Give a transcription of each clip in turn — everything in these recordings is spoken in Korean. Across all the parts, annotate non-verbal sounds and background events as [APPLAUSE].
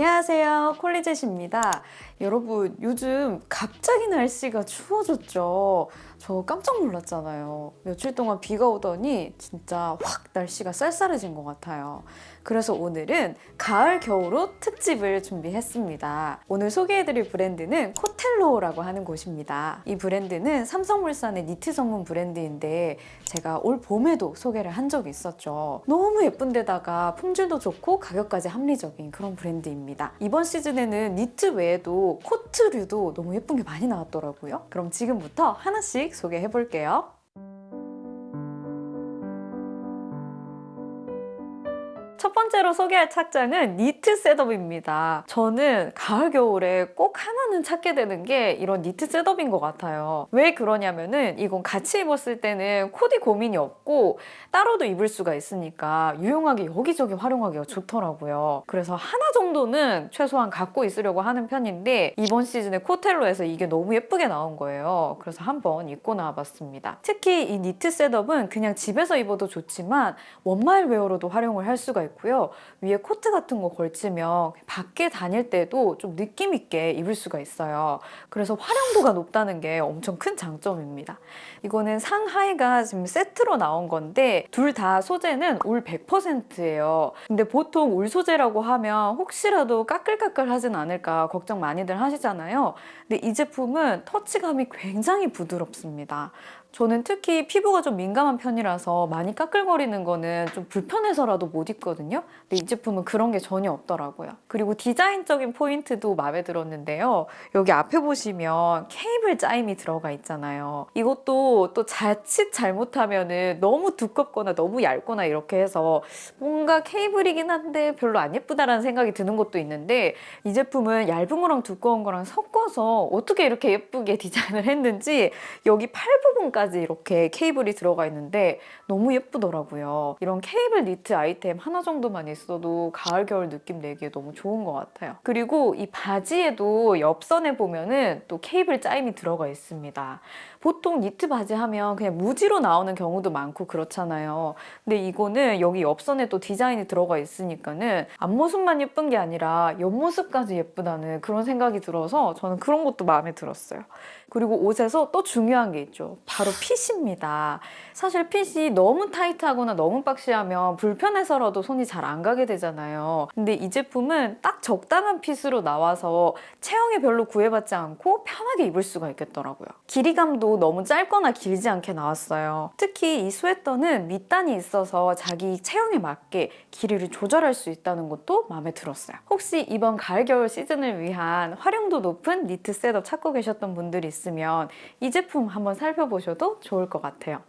안녕하세요. 콜리젯입니다. 여러분 요즘 갑자기 날씨가 추워졌죠? 저 깜짝 놀랐잖아요. 며칠 동안 비가 오더니 진짜 확 날씨가 쌀쌀해진 것 같아요 그래서 오늘은 가을 겨울옷 특집을 준비했습니다. 오늘 소개해드릴 브랜드는 코텔로라고 하는 곳입니다. 이 브랜드는 삼성물산의 니트 전문 브랜드인데 제가 올 봄에도 소개를 한 적이 있었죠. 너무 예쁜 데다가 품질도 좋고 가격까지 합리적인 그런 브랜드입니다. 이번 시즌에는 니트 외에도 코트류도 너무 예쁜 게 많이 나왔더라고요. 그럼 지금부터 하나씩 소개해 볼게요 첫 번째로 소개할 착장은 니트 setup입니다. 저는 가을 겨울에 꼭 하나는 찾게 되는 게 이런 니트 setup인 것 같아요. 왜 그러냐면은 이건 같이 입었을 때는 코디 고민이 없고 따로도 입을 수가 있으니까 유용하게 여기저기 활용하기가 좋더라고요. 그래서 하나 정도는 최소한 갖고 있으려고 하는 편인데 이번 시즌에 코텔로에서 이게 너무 예쁘게 나온 거예요. 그래서 한번 입고 나와봤습니다. 특히 이 니트 setup은 그냥 집에서 입어도 좋지만 one-mile wear로도 활용을 할 수가 있고요. 위에 코트 같은 거 걸치면 밖에 다닐 때도 좀 느낌 있게 입을 수가 있어요. 그래서 활용도가 높다는 게 엄청 큰 장점입니다. 이거는 상하의가 지금 세트로 나온 건데 둘 다 소재는 울 100%예요. 근데 보통 울 소재라고 하면 혹시라도 까끌까끌 하진 않을까 걱정 많이들 하시잖아요. 근데 이 제품은 touch감이 굉장히 부드럽습니다. 저는 특히 피부가 좀 민감한 편이라서 많이 까끌거리는 거는 좀 불편해서라도 못 입거든요. 근데 이 제품은 그런 게 전혀 없더라고요. 그리고 디자인적인 포인트도 마음에 들었는데요. 여기 앞에 보시면 케이블 짜임이 들어가 있잖아요. 이것도 또 자칫 잘못하면 은 너무 두껍거나 너무 얇거나 이렇게 해서 뭔가 케이블이긴 한데 별로 안 예쁘다라는 생각이 드는 것도 있는데 이 제품은 얇은 거랑 두꺼운 거랑 섞어서 어떻게 이렇게 예쁘게 [LAUGHS] 디자인을 했는지 여기 팔 부분까지 까지 이렇게 케이블이 들어가 있는데 너무 예쁘더라고요. 이런 케이블 니트 아이템 하나 정도만 있어도 가을 겨울 느낌 내기에 너무 좋은 것 같아요. 그리고 이 바지에도 옆선에 보면은 또 케이블 짜임이 들어가 있습니다. 보통 니트 바지 하면 그냥 무지로 나오는 경우도 많고 그렇잖아요. 근데 이거는 여기 옆선에 또 디자인이 들어가 있으니까는 앞모습만 예쁜 게 아니라 옆모습까지 예쁘다는 그런 생각이 들어서 저는 그런 것도 마음에 들었어요. 그리고 옷에서 또 중요한 게 있죠. 바로 fit입니다. 사실 핏이 너무 타이트하거나 너무 boxy하면 불편해서라도 손이 잘 안 가게 되잖아요. 근데 이 제품은 딱 적당한 fit으로 나와서 체형에 별로 구애받지 않고 편하게 입을 수가 있겠더라고요. 길이감도 너무 짧거나 길지 않게 나왔어요. 특히 이 스웨터는 밑단이 있어서 자기 체형에 맞게 길이를 조절할 수 있다는 것도 마음에 들었어요. 혹시 이번 가을 겨울 시즌을 위한 활용도 높은 니트 setup 찾고 계셨던 분들이 있으면 이 제품 한번 살펴보셔도 좋을 것 같아요.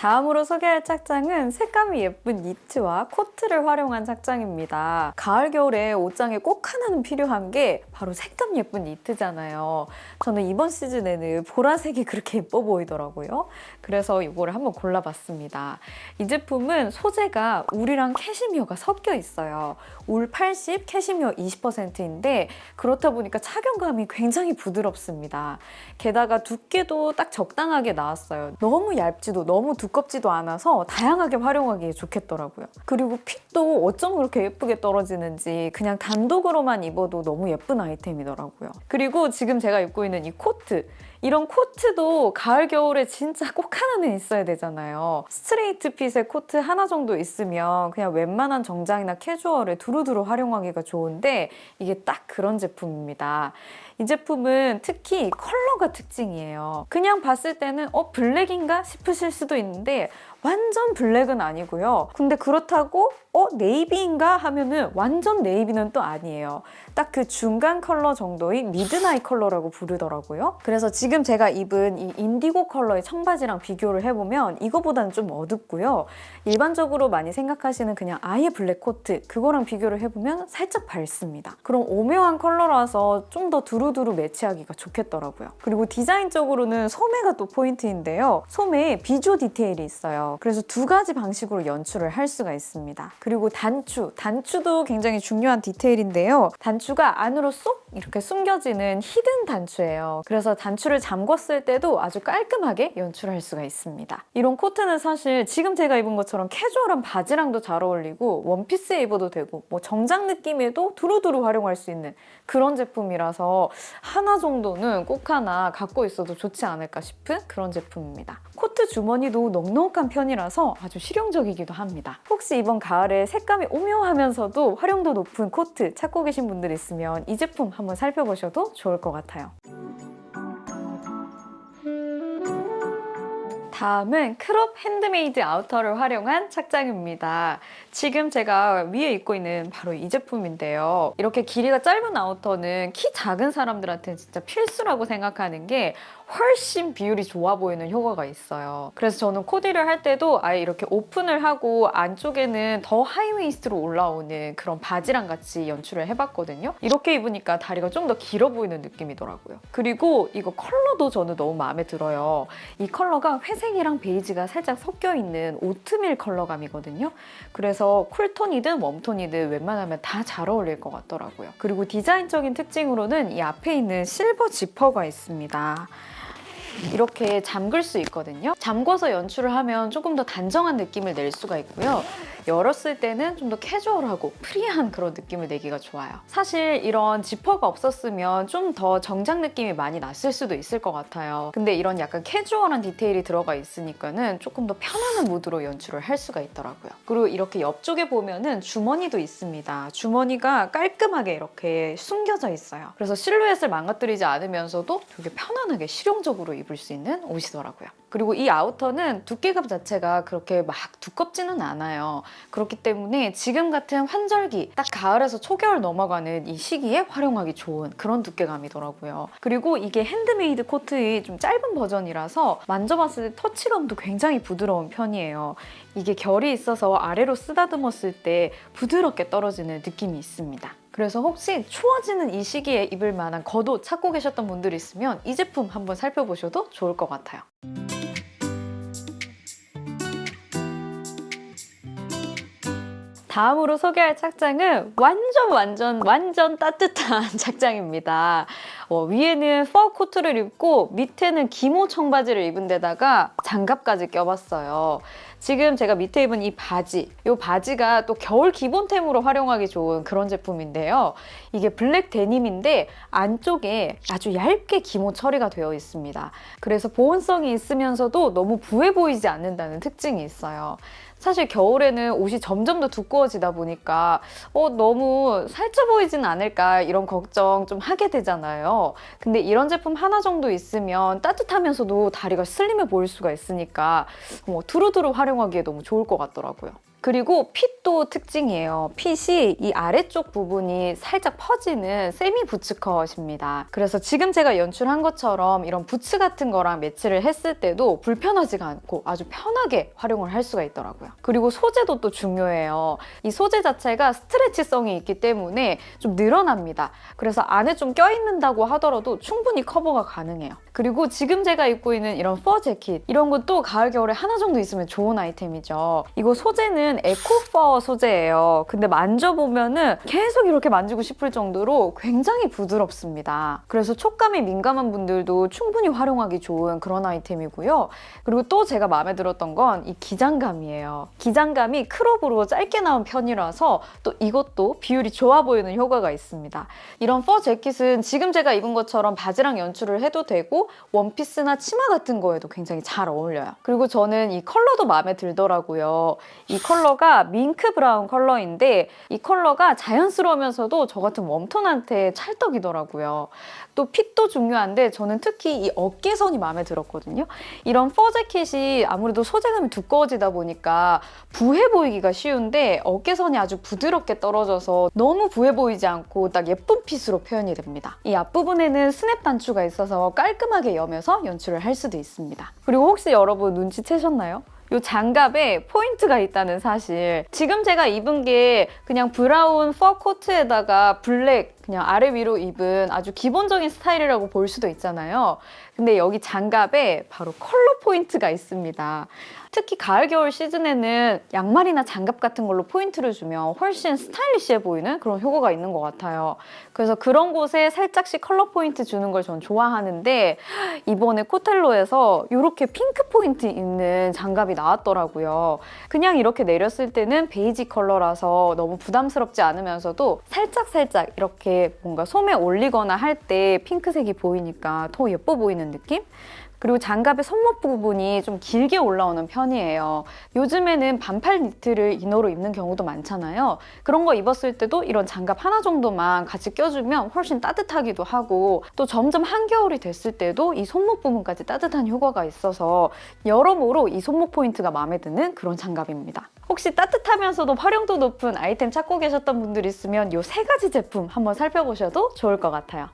다음으로 소개할 착장은 색감이 예쁜 니트와 코트를 활용한 착장입니다. 가을, 겨울에 옷장에 꼭 하나는 필요한 게 바로 색감 예쁜 니트잖아요. 저는 이번 시즌에는 보라색이 그렇게 예뻐 보이더라고요. 그래서 이거를 한번 골라봤습니다. 이 제품은 소재가 울이랑 캐시미어가 섞여 있어요. 울 80, 캐시미어 20%인데 그렇다 보니까 착용감이 굉장히 부드럽습니다. 게다가 두께도 딱 적당하게 나왔어요. 너무 얇지도 너무 두껍 두껍지도 않아서 다양하게 활용하기에 좋겠더라고요. 그리고 fit도 어쩜 그렇게 예쁘게 떨어지는지 그냥 단독으로만 입어도 너무 예쁜 아이템이더라고요. 그리고 지금 제가 입고 있는 이 코트 이런 코트도 가을 겨울에 진짜 꼭 하나는 있어야 되잖아요. straight fit의 코트 하나 정도 있으면 그냥 웬만한 정장이나 캐주얼에 두루두루 활용하기가 좋은데 이게 딱 그런 제품입니다. 이 제품은 특히 컬러가 특징이에요. 그냥 봤을 때는 어 블랙인가 싶으실 수도 있는데 완전 블랙은 아니고요. 근데 그렇다고 어 네이비인가 하면은 완전 네이비는 또 아니에요. 딱 그 중간 컬러 정도의 미드나잇 컬러라고 부르더라고요. 그래서 지금 제가 입은 이 인디고 컬러의 청바지랑 비교를 해보면 이거보다는 좀 어둡고요. 일반적으로 많이 생각하시는 그냥 아예 블랙 코트 그거랑 비교를 해보면 살짝 밝습니다. 그럼 오묘한 컬러라서 좀 더 두루두루 매치하기가 좋겠더라고요. 그리고 디자인적으로는 소매가 또 포인트인데요. 소매에 비조 디테일이 있어요. 그래서 두 가지 방식으로 연출을 할 수가 있습니다. 그리고 단추, 단추도 굉장히 중요한 디테일인데요. 단추가 안으로 쏙 이렇게 숨겨지는 히든 단추예요. 그래서 단추를 잠궜을 때도 아주 깔끔하게 연출할 수가 있습니다. 이런 코트는 사실 지금 제가 입은 것처럼 캐주얼한 바지랑도 잘 어울리고 원피스에 입어도 되고 뭐 정장 느낌에도 두루두루 활용할 수 있는 그런 제품이라서 하나 정도는 꼭 하나 갖고 있어도 좋지 않을까 싶은 그런 제품입니다. 코트 주머니도 넉넉한 편이라서 아주 실용적이기도 합니다. 혹시 이번 가을에 색감이 오묘하면서도 활용도 높은 코트 찾고 계신 분들 있으면 이 제품 한번 살펴보셔도 좋을 것 같아요. 다음은 크롭 핸드메이드 아우터를 활용한 착장입니다. 지금 제가 위에 입고 있는 바로 이 제품인데요. 이렇게 길이가 짧은 아우터는 키 작은 사람들한테는 진짜 필수라고 생각하는 게 훨씬 비율이 좋아 보이는 효과가 있어요. 그래서 저는 코디를 할 때도 아예 이렇게 오픈을 하고 안쪽에는 더 하이웨이스트로 올라오는 그런 바지랑 같이 연출을 해봤거든요. 이렇게 입으니까 다리가 좀 더 길어 보이는 느낌이더라고요. 그리고 이거 컬러도 저는 너무 마음에 들어요. 이 컬러가 회색 이랑 베이지가 살짝 섞여 있는 오트밀 컬러감이거든요. 그래서 쿨톤이든 웜톤이든 웬만하면 다 잘 어울릴 것 같더라고요. 그리고 디자인적인 특징으로는 이 앞에 있는 실버 지퍼가 있습니다. 이렇게 잠글 수 있거든요. 잠궈서 연출을 하면 조금 더 단정한 느낌을 낼 수가 있고요. 열었을 때는 좀 더 캐주얼하고 프리한 그런 느낌을 내기가 좋아요. 사실 이런 지퍼가 없었으면 좀 더 정장 느낌이 많이 났을 수도 있을 것 같아요. 근데 이런 약간 캐주얼한 디테일이 들어가 있으니까는 조금 더 편안한 무드로 연출을 할 수가 있더라고요. 그리고 이렇게 옆쪽에 보면은 주머니도 있습니다. 주머니가 깔끔하게 이렇게 숨겨져 있어요. 그래서 실루엣을 망가뜨리지 않으면서도 되게 편안하게 실용적으로 입을 수 있는 옷이더라고요. 그리고 이 아우터는 두께감 자체가 그렇게 막 두껍지는 않아요. 그렇기 때문에 지금 같은 환절기, 딱 가을에서 초겨울 넘어가는 이 시기에 활용하기 좋은 그런 두께감이더라고요. 그리고 이게 핸드메이드 코트의 좀 짧은 버전이라서 만져봤을 때 터치감도 굉장히 부드러운 편이에요. 이게 결이 있어서 아래로 쓰다듬었을 때 부드럽게 떨어지는 느낌이 있습니다. 그래서 혹시 추워지는 이 시기에 입을 만한 겉옷 찾고 계셨던 분들 있으면 이 제품 한번 살펴보셔도 좋을 것 같아요. 다음으로 소개할 착장은 완전 완전 완전 따뜻한 [LAUGHS] 착장입니다. 어, 위에는 퍼 코트를 입고 밑에는 기모 청바지를 입은 데다가 장갑까지 껴봤어요. 지금 제가 밑에 입은 이 바지, 이 바지가 또 겨울 기본템으로 활용하기 좋은 그런 제품인데요. 이게 블랙 데님인데 안쪽에 아주 얇게 기모 처리가 되어 있습니다. 그래서 보온성이 있으면서도 너무 부해 보이지 않는다는 특징이 있어요. 사실 겨울에는 옷이 점점 더 두꺼워지다 보니까 어, 너무 살쪄 보이진 않을까 이런 걱정 좀 하게 되잖아요. 근데 이런 제품 하나 정도 있으면 따뜻하면서도 다리가 슬림해 보일 수가 있으니까 뭐 두루두루 활용하기에 너무 좋을 것 같더라고요. 그리고 핏도 특징이에요. 핏이 이 아래쪽 부분이 살짝 퍼지는 세미 부츠 컷입니다. 그래서 지금 제가 연출한 것처럼 이런 부츠 같은 거랑 매치를 했을 때도 불편하지가 않고 아주 편하게 활용을 할 수가 있더라고요. 그리고 소재도 또 중요해요. 이 소재 자체가 스트레치성이 있기 때문에 좀 늘어납니다. 그래서 안에 좀 껴입는다고 하더라도 충분히 커버가 가능해요. 그리고 지금 제가 입고 있는 이런 퍼 재킷 이런 것도 가을 겨울에 하나 정도 있으면 좋은 아이템이죠. 이거 소재는 에코퍼 소재예요. 근데 만져보면은 계속 이렇게 만지고 싶을 정도로 굉장히 부드럽습니다. 그래서 촉감이 민감한 분들도 충분히 활용하기 좋은 그런 아이템이고요. 그리고 또 제가 마음에 들었던 건 이 기장감이에요. 기장감이 크롭으로 짧게 나온 편이라서 또 이것도 비율이 좋아 보이는 효과가 있습니다. 이런 퍼 재킷은 지금 제가 입은 것처럼 바지랑 연출을 해도 되고 원피스나 치마 같은 거에도 굉장히 잘 어울려요. 그리고 저는 이 컬러도 마음에 들더라고요. 이 컬러 가 밍크 브라운 컬러인데 이 컬러가 자연스러우면서도 저 같은 웜톤한테 찰떡이더라고요. 또 핏도 중요한데 저는 특히 이 어깨선이 마음에 들었거든요. 이런 퍼 재킷이 아무래도 소재감이 두꺼워지다 보니까 부해 보이기가 쉬운데 어깨선이 아주 부드럽게 떨어져서 너무 부해 보이지 않고 딱 예쁜 핏으로 표현이 됩니다. 이 앞부분에는 스냅 단추가 있어서 깔끔하게 여며서 연출을 할 수도 있습니다. 그리고 혹시 여러분 눈치채셨나요? 이 장갑에 포인트가 있다는 사실 지금 제가 입은 게 그냥 브라운 퍼 코트에다가 블랙 그냥 아래 위로 입은 아주 기본적인 스타일이라고 볼 수도 있잖아요. 근데 여기 장갑에 바로 컬러 포인트가 있습니다. 특히 가을 겨울 시즌에는 양말이나 장갑 같은 걸로 포인트를 주면 훨씬 스타일리시해 보이는 그런 효과가 있는 것 같아요. 그래서 그런 곳에 살짝씩 컬러 포인트 주는 걸 전 좋아하는데 이번에 코텔로에서 이렇게 핑크 포인트 있는 장갑이 나왔더라고요. 그냥 이렇게 내렸을 때는 베이지 컬러라서 너무 부담스럽지 않으면서도 살짝살짝 이렇게 뭔가 소매 올리거나 할 때 핑크색이 보이니까 더 예뻐 보이는 느낌? 그리고 장갑의 손목 부분이 좀 길게 올라오는 편이에요. 요즘에는 반팔 니트를 inner로 입는 경우도 많잖아요. 그런 거 입었을 때도 이런 장갑 하나 정도만 같이 껴주면 훨씬 따뜻하기도 하고 또 점점 한겨울이 됐을 때도 이 손목 부분까지 따뜻한 효과가 있어서 여러모로 이 손목 포인트가 마음에 드는 그런 장갑입니다. 혹시 따뜻하면서도 활용도 높은 아이템 찾고 계셨던 분들 있으면 이 세 가지 제품 한번 살펴보셔도 좋을 것 같아요.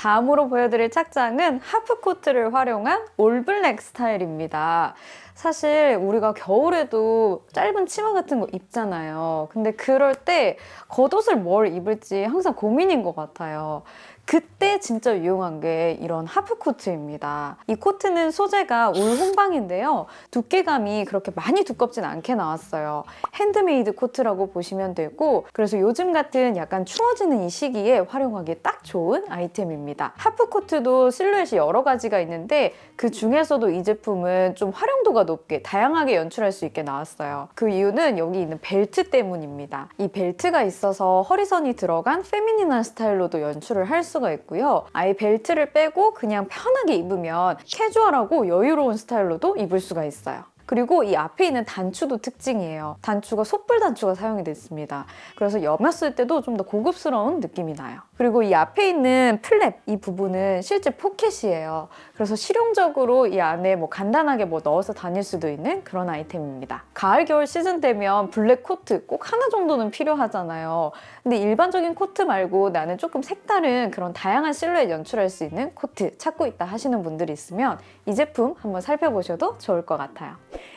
다음으로 보여드릴 착장은 하프코트를 활용한 올블랙 스타일입니다. 사실 우리가 겨울에도 짧은 치마 같은 거 입잖아요. 근데 그럴 때 겉옷을 뭘 입을지 항상 고민인 것 같아요. 그때 진짜 유용한 게 이런 하프 코트입니다. 이 코트는 소재가 울 혼방인데요. 두께감이 그렇게 많이 두껍진 않게 나왔어요. 핸드메이드 코트라고 보시면 되고 그래서 요즘 같은 약간 추워지는 이 시기에 활용하기 딱 좋은 아이템입니다. 하프 코트도 실루엣이 여러 가지가 있는데 그 중에서도 이 제품은 좀 활용도가 높게 다양하게 연출할 수 있게 나왔어요. 그 이유는 여기 있는 벨트 때문입니다. 이 벨트가 있어서 허리선이 들어간 feminine한 스타일로도 연출을 할 수가 있고요. 아예 벨트를 빼고 그냥 편하게 입으면 캐주얼하고 여유로운 스타일로도 입을 수가 있어요. 그리고 이 앞에 있는 단추도 특징이에요. 단추가 소뿔 단추가 사용이 됐습니다. 그래서 여몄을 때도 좀 더 고급스러운 느낌이 나요. 그리고 이 앞에 있는 flap 이 부분은 실제 포켓이에요. 그래서 실용적으로 이 안에 뭐 간단하게 뭐 넣어서 다닐 수도 있는 그런 아이템입니다. 가을 겨울 시즌 되면 블랙 코트 꼭 하나 정도는 필요하잖아요. 근데 일반적인 코트 말고 나는 조금 색다른 그런 다양한 실루엣 연출할 수 있는 코트 찾고 있다 하시는 분들이 있으면 이 제품 한번 살펴보셔도 좋을 것 같아요.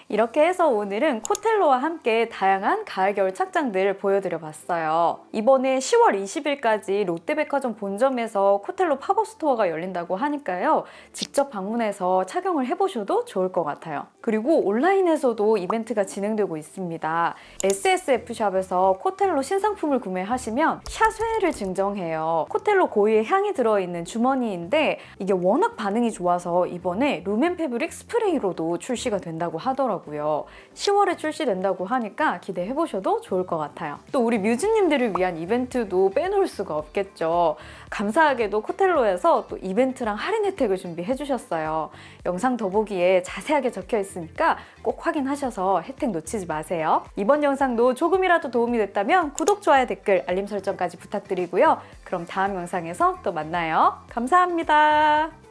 이렇게 해서 오늘은 코텔로와 함께 다양한 가을 겨울 착장들 보여드려 봤어요. 이번에 10월 20일까지 롯데 백화점 본점에서 코텔로 pop-up store가 열린다고 하니까요. 직접 방문해서 착용을 해보셔도 좋을 것 같아요. 그리고 온라인에서도 이벤트가 진행되고 있습니다. SSF샵에서 코텔로 신상품을 구매하시면 sachet를 증정해요. 코텔로 고유의 향이 들어있는 주머니인데 이게 워낙 반응이 좋아서 이번에 room & fabric spray로도 출시가 된다고 하더라고요. 10월에 출시된다고 하니까 기대해보셔도 좋을 것 같아요. 또 우리 뮤즈님들을 위한 이벤트도 빼놓을 수가 없겠 죠. 감사하게도 코텔로에서 또 이벤트랑 할인 혜택을 준비해 주셨어요. 영상 더보기에 자세하게 적혀 있으니까 꼭 확인하셔서 혜택 놓치지 마세요. 이번 영상도 조금이라도 도움이 됐다면 구독, 좋아요, 댓글, 알림 설정까지 부탁드리고요. 그럼 다음 영상에서 또 만나요. 감사합니다.